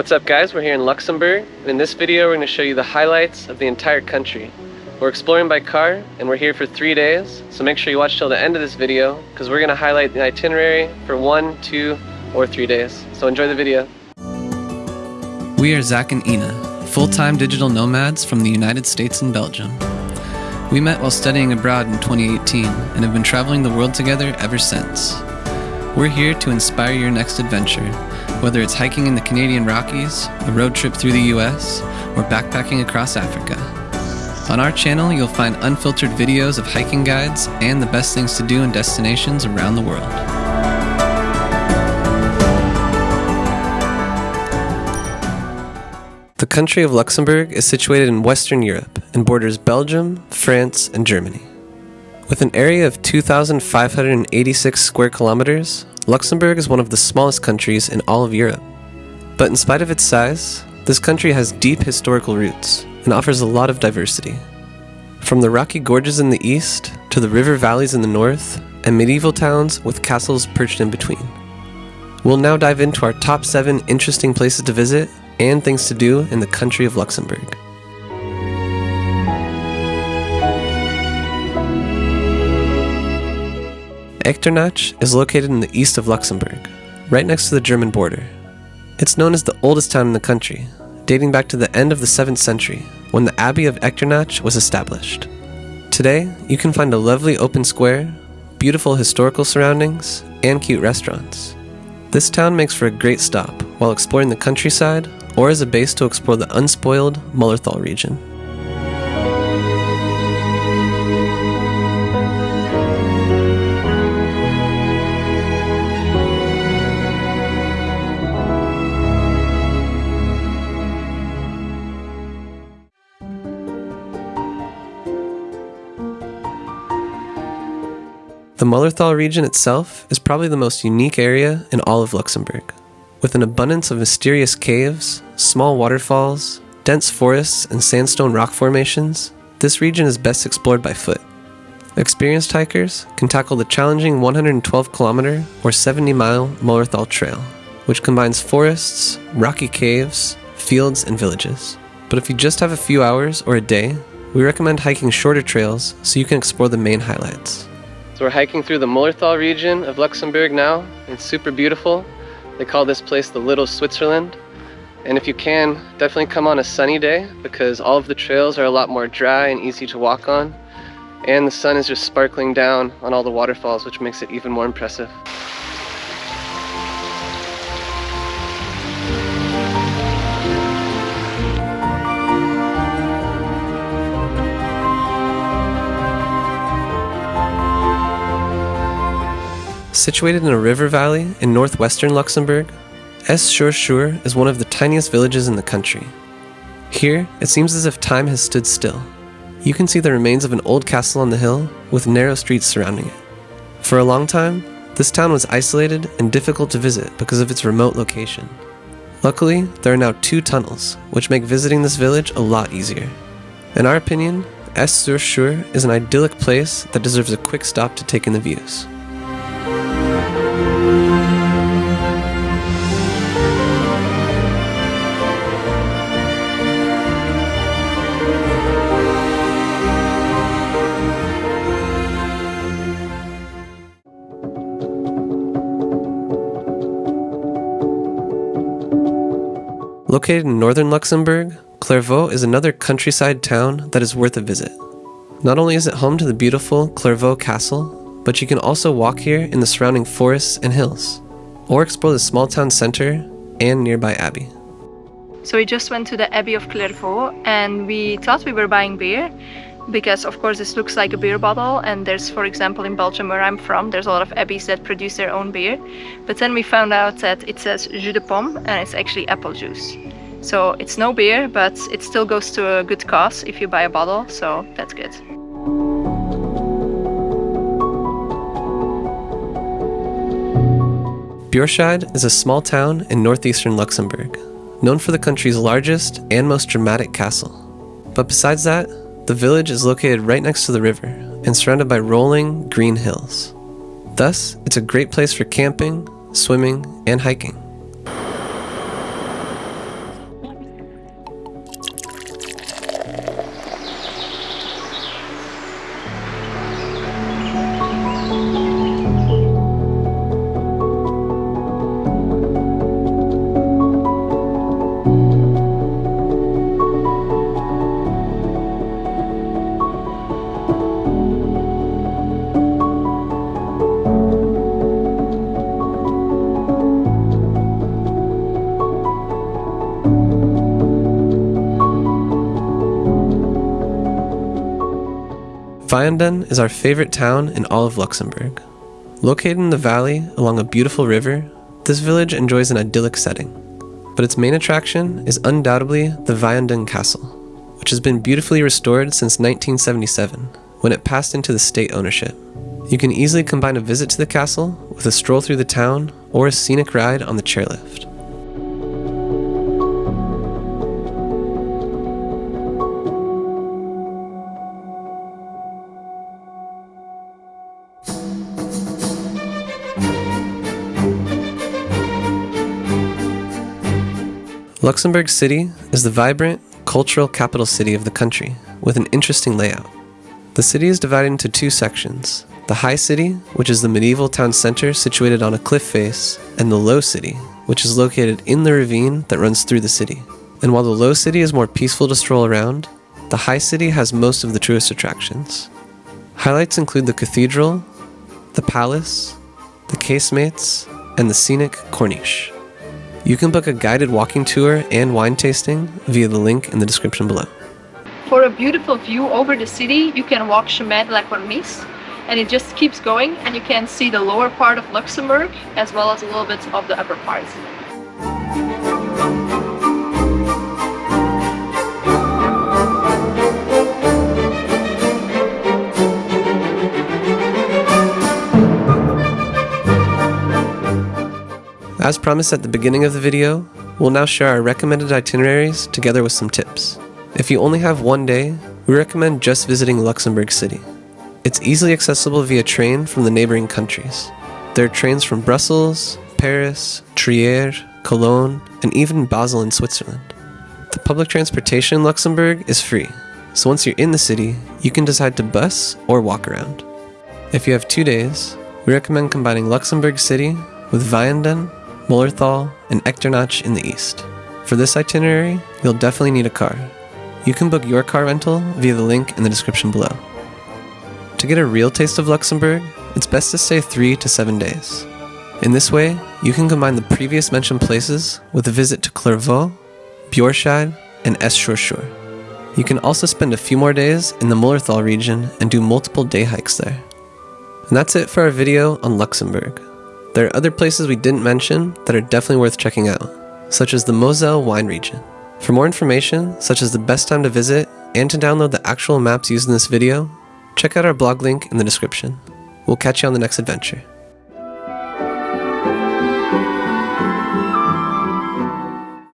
What's up guys, we're here in Luxembourg, and in this video we're going to show you the highlights of the entire country. We're exploring by car, and we're here for three days, so make sure you watch till the end of this video, because we're going to highlight the itinerary for one, two, or three days. So enjoy the video. We are Zach and Ina, full-time digital nomads from the United States and Belgium. We met while studying abroad in 2018 and have been traveling the world together ever since. We're here to inspire your next adventure, whether it's hiking in the Canadian Rockies, a road trip through the US, or backpacking across Africa. On our channel, you'll find unfiltered videos of hiking guides and the best things to do in destinations around the world. The country of Luxembourg is situated in Western Europe and borders Belgium, France, and Germany. With an area of 2,586 square kilometers, Luxembourg is one of the smallest countries in all of Europe. But in spite of its size, this country has deep historical roots and offers a lot of diversity. From the rocky gorges in the east to the river valleys in the north and medieval towns with castles perched in between. We'll now dive into our top 7 interesting places to visit and things to do in the country of Luxembourg. Echternach is located in the east of Luxembourg, right next to the German border. It's known as the oldest town in the country, dating back to the end of the 7th century, when the Abbey of Echternach was established. Today, you can find a lovely open square, beautiful historical surroundings, and cute restaurants. This town makes for a great stop while exploring the countryside or as a base to explore the unspoiled Mullerthal region. The Mullerthal region itself is probably the most unique area in all of Luxembourg. With an abundance of mysterious caves, small waterfalls, dense forests, and sandstone rock formations, this region is best explored by foot. Experienced hikers can tackle the challenging 112 kilometer or 70 mile Mullerthal Trail, which combines forests, rocky caves, fields, and villages. But if you just have a few hours or a day, we recommend hiking shorter trails so you can explore the main highlights. So we're hiking through the Mullerthal region of Luxembourg now. It's super beautiful. They call this place the Little Switzerland. And if you can, definitely come on a sunny day because all of the trails are a lot more dry and easy to walk on. And the sun is just sparkling down on all the waterfalls, which makes it even more impressive. Situated in a river valley in northwestern Luxembourg, Esch-sur-Sûre is one of the tiniest villages in the country. Here, it seems as if time has stood still. You can see the remains of an old castle on the hill with narrow streets surrounding it. For a long time, this town was isolated and difficult to visit because of its remote location. Luckily, there are now two tunnels, which make visiting this village a lot easier. In our opinion, Esch-sur-Sûre is an idyllic place that deserves a quick stop to take in the views. Located in northern Luxembourg, Clervaux is another countryside town that is worth a visit. Not only is it home to the beautiful Clervaux Castle, but you can also walk here in the surrounding forests and hills, or explore the small town center and nearby abbey. So we just went to the Abbey of Clervaux and we thought we were buying beer because of course this looks like a beer bottle and there's for example in Belgium where I'm from there's a lot of abbeys that produce their own beer but then we found out that it says jus de pomme and it's actually apple juice so it's no beer but it still goes to a good cause if you buy a bottle so that's good. Bourscheid is a small town in northeastern Luxembourg, known for the country's largest and most dramatic castle. But besides that, the village is located right next to the river and surrounded by rolling, green hills. Thus, it's a great place for camping, swimming, and hiking. Vianden is our favorite town in all of Luxembourg. Located in the valley along a beautiful river, this village enjoys an idyllic setting. But its main attraction is undoubtedly the Vianden Castle, which has been beautifully restored since 1977, when it passed into the state ownership. You can easily combine a visit to the castle with a stroll through the town or a scenic ride on the chairlift. Luxembourg City is the vibrant, cultural capital city of the country, with an interesting layout. The city is divided into two sections the High City, which is the medieval town center situated on a cliff face, and the Low City, which is located in the ravine that runs through the city. And while the Low City is more peaceful to stroll around, the High City has most of the tourist attractions. Highlights include the cathedral, the palace, the casemates, and the scenic Corniche. You can book a guided walking tour and wine tasting via the link in the description below. For a beautiful view over the city, you can walk Chemin de la and it just keeps going, and you can see the lower part of Luxembourg as well as a little bit of the upper part. As promised at the beginning of the video, we'll now share our recommended itineraries together with some tips. If you only have one day, we recommend just visiting Luxembourg City. It's easily accessible via train from the neighboring countries. There are trains from Brussels, Paris, Trier, Cologne, and even Basel in Switzerland. The public transportation in Luxembourg is free, so once you're in the city, you can decide to bus or walk around. If you have two days, we recommend combining Luxembourg City with Vianden, Mullerthal, and Echternach in the east. For this itinerary, you'll definitely need a car. You can book your car rental via the link in the description below. To get a real taste of Luxembourg, it's best to stay 3 to 7 days. In this way, you can combine the previous mentioned places with a visit to Clervaux, Bourscheid, and Esch-sur-Sûre. You can also spend a few more days in the Mullerthal region and do multiple day hikes there. And that's it for our video on Luxembourg. There are other places we didn't mention that are definitely worth checking out, such as the Moselle wine region. For more information, such as the best time to visit and to download the actual maps used in this video, check out our blog link in the description. We'll catch you on the next adventure.